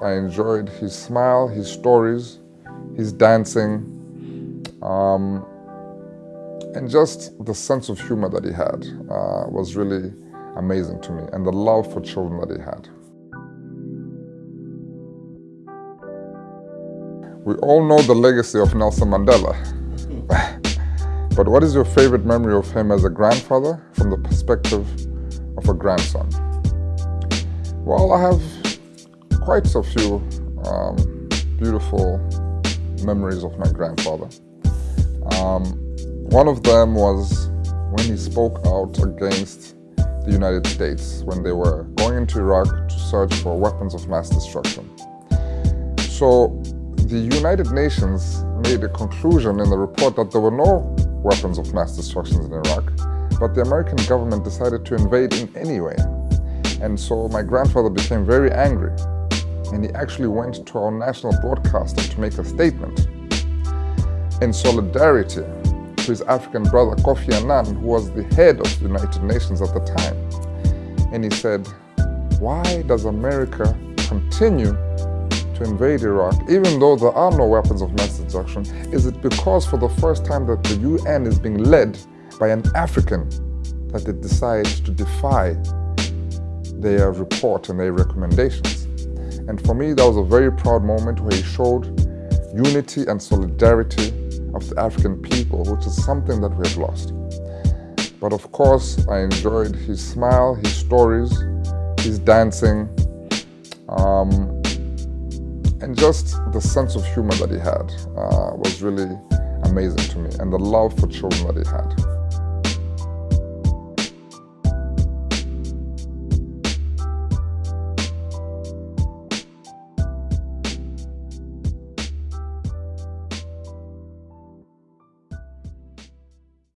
I enjoyed his smile, his stories, his dancing, um, and just the sense of humor that he had uh, was really amazing to me, and the love for children that he had. We all know the legacy of Nelson Mandela. but what is your favorite memory of him as a grandfather from the perspective of a grandson? Well, I have quite a few um, beautiful memories of my grandfather. Um, one of them was when he spoke out against the United States when they were going into Iraq to search for weapons of mass destruction. So the United Nations made a conclusion in the report that there were no weapons of mass destruction in Iraq, but the American government decided to invade in any way. And so my grandfather became very angry and he actually went to our national broadcaster to make a statement in solidarity to his African brother Kofi Annan, who was the head of the United Nations at the time. And he said, why does America continue to invade Iraq, even though there are no weapons of mass destruction? Is it because for the first time that the UN is being led by an African that it decides to defy their report and their recommendations. And for me, that was a very proud moment where he showed unity and solidarity of the African people, which is something that we have lost. But of course, I enjoyed his smile, his stories, his dancing, um, and just the sense of humor that he had uh, was really amazing to me, and the love for children that he had.